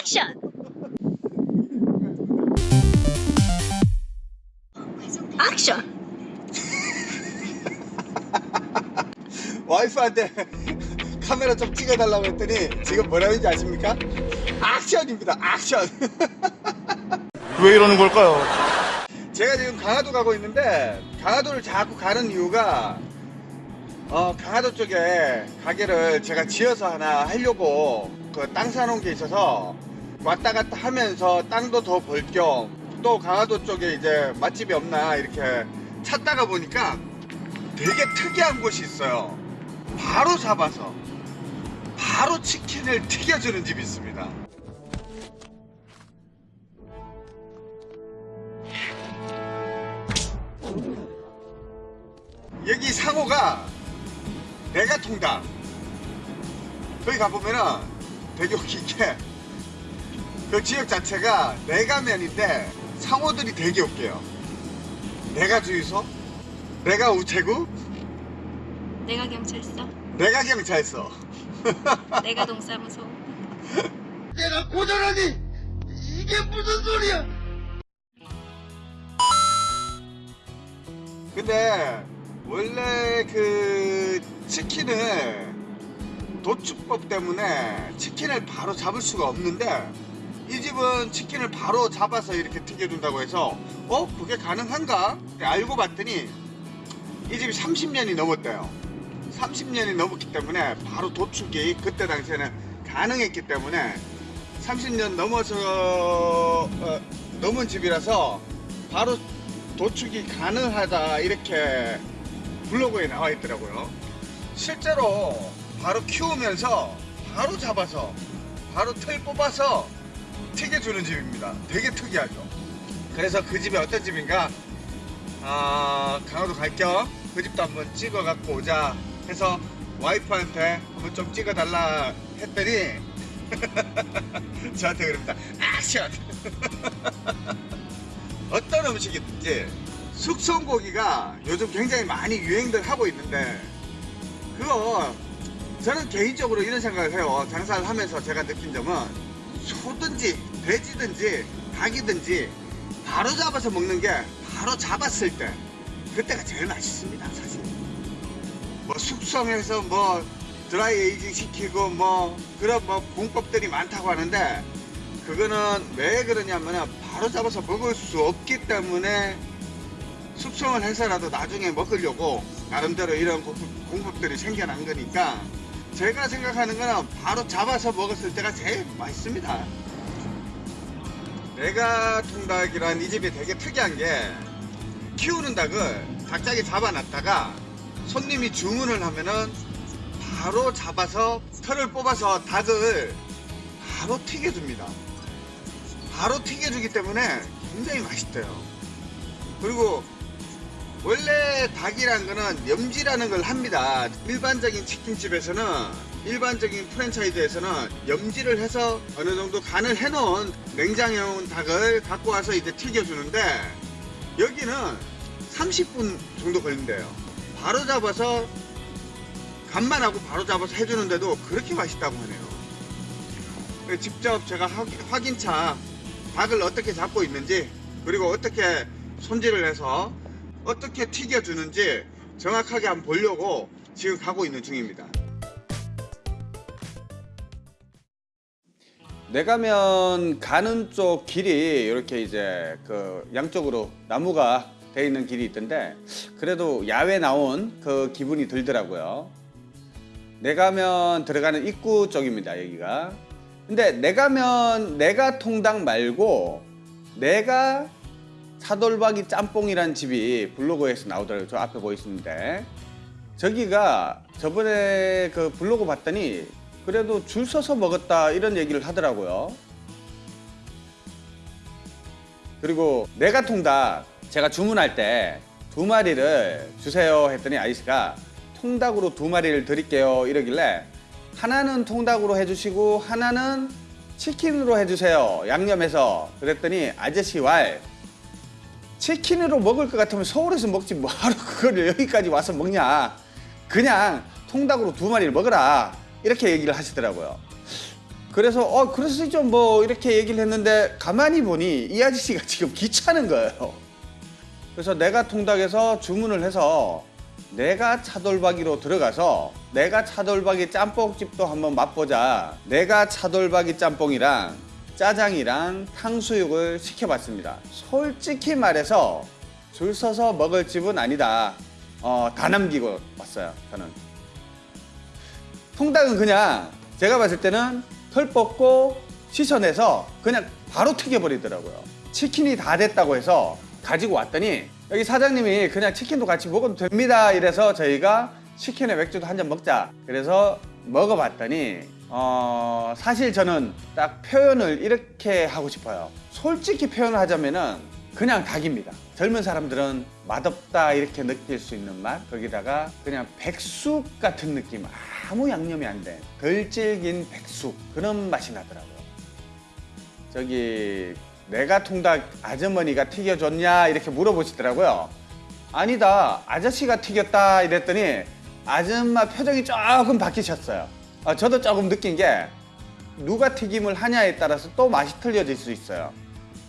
액션! 액션! 와이프한테 카메라 좀 찍어달라고 했더니 지금 뭐라는지 아십니까? 액션입니다 액션 왜 이러는 걸까요? 제가 지금 강화도 가고 있는데 강화도를 자꾸 가는 이유가 어, 강화도 쪽에 가게를 제가 지어서 하나 하려고 그 땅 사놓은 게 있어서 왔다 갔다 하면서 땅도 더 벌 겸 또 강화도 쪽에 이제 맛집이 없나 이렇게 찾다가 보니까 되게 특이한 곳이 있어요. 바로 잡아서 바로 치킨을 튀겨주는 집이 있습니다. 여기 상호가 내가 통닭 거기 가보면은 되게 웃긴 게그 지역 자체가 내가면인데 상호들이 되게 웃겨요. 내가 주유소 내가 우체국 내가 경찰서, 내가 경찰서. 내가 동사무소. 내가 고전하니 이게 무슨 소리야? 근데 원래 그 치킨을 도축법 때문에 치킨을 바로 잡을 수가 없는데 이 집은 치킨을 바로 잡아서 이렇게 튀겨준다고 해서 어? 그게 가능한가? 알고 봤더니 이 집이 30년이 넘었대요 30년이 넘었기 때문에 바로 도축이 그때 당시에는 가능했기 때문에 30년 넘어서 어, 넘은 집이라서 바로 도축이 가능하다 이렇게 블로그에 나와 있더라고요 실제로 바로 키우면서 바로 잡아서 바로 틀 뽑아서 튀겨주는 집입니다. 되게 특이하죠. 그래서 그 집이 어떤 집인가? 아, 강화도 갈 겸 그 집도 한번 찍어 갖고 오자 해서 와이프한테 한번 좀 찍어 달라 했더니 저한테 그럽니다. 액션 어떤 음식이든지 숙성고기가 요즘 굉장히 많이 유행들 하고 있는데 그거 저는 개인적으로 이런 생각을 해요. 장사를 하면서 제가 느낀 점은 소든지 돼지든지 닭이든지 바로 잡아서 먹는 게 바로 잡았을 때 그때가 제일 맛있습니다 사실. 뭐 숙성해서 뭐 드라이 에이징 시키고 뭐 그런 뭐 공법들이 많다고 하는데 그거는 왜 그러냐면은 바로 잡아서 먹을 수 없기 때문에 숙성을 해서라도 나중에 먹으려고 나름대로 이런 공법- 공법들이 생겨난 거니까 제가 생각하는 거는 바로 잡아서 먹었을 때가 제일 맛있습니다. 내가 통닭이란 이 집이 되게 특이한 게 키우는 닭을 각자기 잡아놨다가 손님이 주문을 하면은 바로 잡아서 털을 뽑아서 닭을 바로 튀겨줍니다. 바로 튀겨주기 때문에 굉장히 맛있대요. 그리고 원래 닭이란 거는 염지라는 걸 합니다. 일반적인 치킨집에서는 일반적인 프랜차이즈에서는 염지를 해서 어느 정도 간을 해놓은 냉장해 온 닭을 갖고 와서 이제 튀겨주는데 여기는 30분 정도 걸린대요. 바로 잡아서 간만 하고 바로 잡아서 해주는데도 그렇게 맛있다고 하네요. 직접 제가 확- 확인차 닭을 어떻게 잡고 있는지 그리고 어떻게 손질을 해서 어떻게 튀겨주는지 정확하게 한번 보려고 지금 가고 있는 중입니다 내가면 가는 쪽 길이 이렇게 이제 그 양쪽으로 나무가 돼 있는 길이 있던데 그래도 야외 나온 그 기분이 들더라고요. 내가면 들어가는 입구 쪽입니다 여기가. 근데 내가면 내가 통닭 말고 내가 사돌박이 짬뽕이란 집이 블로그에서 나오더라고요. 저 앞에 보이시는데 저기가 저번에 그 블로그 봤더니 그래도 줄 서서 먹었다 이런 얘기를 하더라고요. 그리고 내가 통닭 제가 주문할 때 두 마리를 주세요 했더니 아이씨가 통닭으로 두 마리를 드릴게요 이러길래 하나는 통닭으로 해주시고 하나는 치킨으로 해주세요 양념해서 그랬더니 아저씨 왈 치킨으로 먹을 것 같으면 서울에서 먹지 뭐하러 그걸 여기까지 와서 먹냐 그냥 통닭으로 두 마리를 먹어라 이렇게 얘기를 하시더라고요 그래서 어수 있죠 뭐 이렇게 얘기를 했는데 가만히 보니 이 아저씨가 지금 귀찮은 거예요. 그래서 내가 통닭에서 주문을 해서 내가 차돌박이로 들어가서 내가 차돌박이 짬뽕집도 한번 맛보자. 내가 차돌박이 짬뽕이랑 짜장이랑 탕수육을 시켜봤습니다. 솔직히 말해서 줄 서서 먹을 집은 아니다. 어, 다 남기고 왔어요. 저는. 통닭은 그냥 제가 봤을 때는 털 뽑고 씻어내서 그냥 바로 튀겨버리더라고요. 치킨이 다 됐다고 해서 가지고 왔더니 여기 사장님이 그냥 치킨도 같이 먹어도 됩니다. 이래서 저희가 치킨에 맥주도 한 잔 먹자. 그래서 먹어봤더니 어, 사실 저는 딱 표현을 이렇게 하고 싶어요. 솔직히 표현을 하자면은 그냥 닭입니다. 젊은 사람들은 맛없다 이렇게 느낄 수 있는 맛 거기다가 그냥 백숙 같은 느낌 아무 양념이 안 된 덜 질긴 백숙 그런 맛이 나더라고요. 저기 내가 통닭 아주머니가 튀겨줬냐 이렇게 물어보시더라고요. 아니다 아저씨가 튀겼다 이랬더니 아줌마 표정이 조금 바뀌셨어요. 아, 저도 조금 느낀 게 누가 튀김을 하냐에 따라서 또 맛이 틀려질 수 있어요.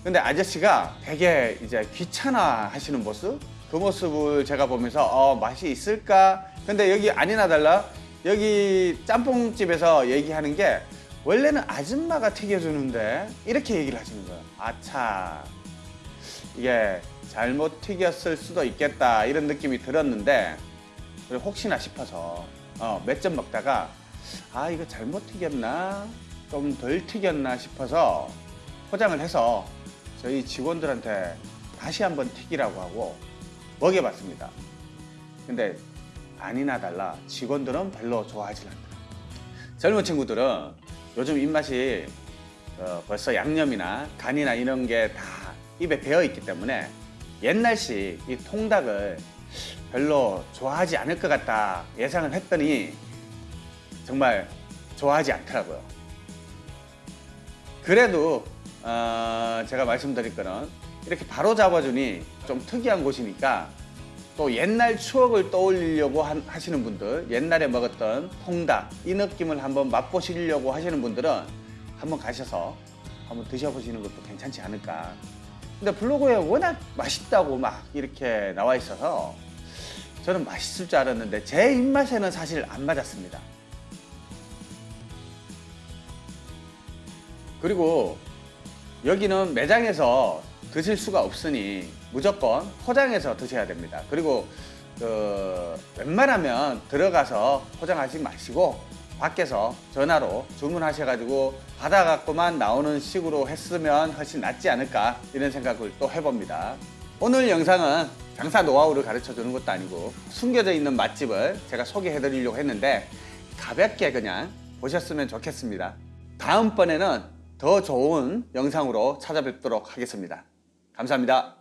근데 아저씨가 되게 이제 귀찮아 하시는 모습 그 모습을 제가 보면서 어 맛이 있을까? 근데 여기 아니나 달라. 여기 짬뽕집에서 얘기하는 게 원래는 아줌마가 튀겨주는데 이렇게 얘기를 하시는 거예요. 아차 이게 잘못 튀겼을 수도 있겠다. 이런 느낌이 들었는데 혹시나 싶어서 어, 몇 점 먹다가 아 이거 잘못 튀겼나 좀 덜 튀겼나 싶어서 포장을 해서 저희 직원들한테 다시 한번 튀기라고 하고 먹여봤습니다. 근데 아니나 달라 직원들은 별로 좋아하지 않더라고요. 젊은 친구들은 요즘 입맛이 어, 벌써 양념이나 간이나 이런 게 다 입에 배어 있기 때문에 옛날식 이 통닭을 별로 좋아하지 않을 것 같다 예상을 했더니 정말 좋아하지 않더라고요. 그래도 어, 제가 말씀드릴 거는 이렇게 바로 잡아주니 좀 특이한 곳이니까 또 옛날 추억을 떠올리려고 한- 하시는 분들 옛날에 먹었던 통닭 이 느낌을 한번 맛보시려고 하시는 분들은 한번 가셔서 한번 드셔보시는 것도 괜찮지 않을까 근데 블로그에 워낙 맛있다고 막 이렇게 나와 있어서 저는 맛있을 줄 알았는데 제 입맛에는 사실 안 맞았습니다 그리고 여기는 매장에서 드실 수가 없으니 무조건 포장해서 드셔야 됩니다. 그리고 그 웬만하면 들어가서 포장하지 마시고 밖에서 전화로 주문하셔가지고 받아갖고만 나오는 식으로 했으면 훨씬 낫지 않을까 이런 생각을 또 해봅니다. 오늘 영상은 장사 노하우를 가르쳐 주는 것도 아니고 숨겨져 있는 맛집을 제가 소개해 드리려고 했는데 가볍게 그냥 보셨으면 좋겠습니다. 다음번에는 더 좋은 영상으로 찾아뵙도록 하겠습니다. 감사합니다.